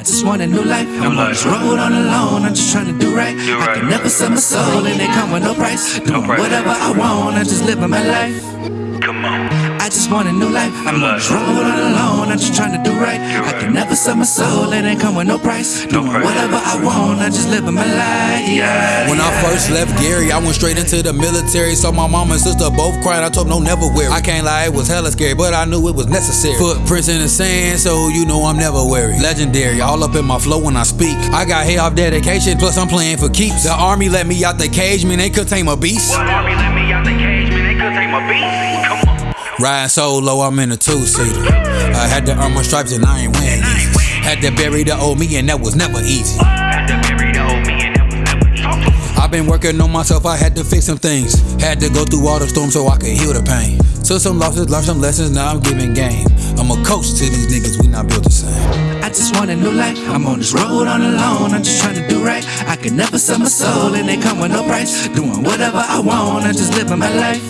I just want a new life. I'm on this road on alone. I'm just trying to do right. I right, can never sell my soul, and it come with no price. Doing price. whatever I want. I'm just living my life. Come on. I just want a new life. I'm on this life. road on alone. I'm just trying to do right. I can never sell my soul, It ain't come with no price. No Doing whatever I want. I'm just living my life. Yeah. When I first left Gary, I went straight into the military. Saw my mom and sister both crying. I told them, no, never weary. I can't lie, it was hella scary, but I knew it was necessary. Footprints in the sand, so you know I'm never weary. Legendary, all up in my flow when I speak. I got hit off dedication, plus I'm playing for keeps. The army let me out the cage, man, they could tame a beast. What army let me out the cage, man? They could take my beat. Come on. Riding solo, I'm in a two-seater. I had to earn my stripes and I ain't win easy. Had to bury the old me and that was never easy. Had to bury the old me and that was never easy. I've been working on myself, I had to fix some things. Had to go through all the storms so I could heal the pain. Took some losses, learned some lessons, now I'm giving game. I'm a coach to these niggas, we not built the same. I just want a new life. I'm on this road on alone. I'm just trying to do right. I can never sell my soul, and it come with no price. Doing whatever I want. I'm just living my life.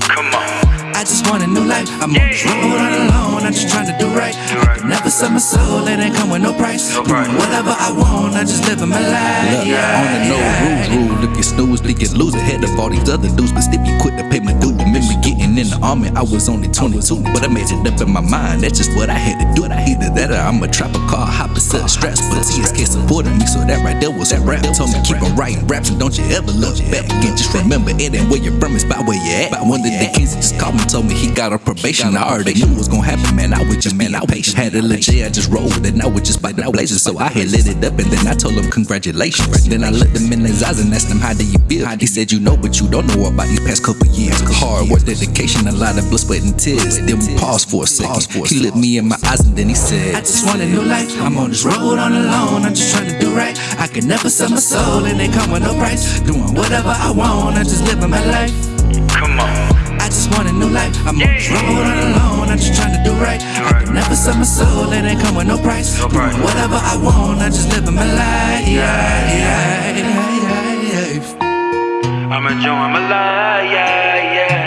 Come on. I just want a new life. I'm on this road on alone. I'm just trying to do right. I can never sell my soul, and it come with no price. No price. Doing whatever I want. I'm just living my life. Look, on the no rules rule. If you snooze, then you lose ahead of all these other dudes. But still, you quit to pay my due. Remember getting in the army, I was only 22. But I made it up in my mind, that's just what I had to do. I either that or I'm a trapper car, hopper, set straps. But TSK supported me, so that right there was that rap. Told me keep on writing raps and don't you ever look back. And just remember, it ain't where you're from, it's about where you're at. One of the kings just called me, told me he got a probation. I already knew it was gonna happen, man. I was just, man, I patient. Had a legit, I just rolled, and I was just by the blazing. So I had lit it up, and then I told him congratulations. Then I looked him in his eyes and asked him how do you feel. He said you know, but you don't know about these past couple years. Hard work, dedication, a lot of blood, sweat, and tears. Then we paused for a second. He looked me in my eyes, and then he said, I just want a new life. I'm on this road on alone. I'm just trying to do right. I can never sell my soul, and it come with no price. Doing whatever I want. I'm just living my life. Come on. I just want a new life. I'm on this road on alone. I'm just trying to do right. I can never sell my soul, and it come with no price. No price. Whatever I want. I'm just living my life. Yeah, yeah, yeah, yeah, yeah. I'm enjoying my life, yeah, yeah.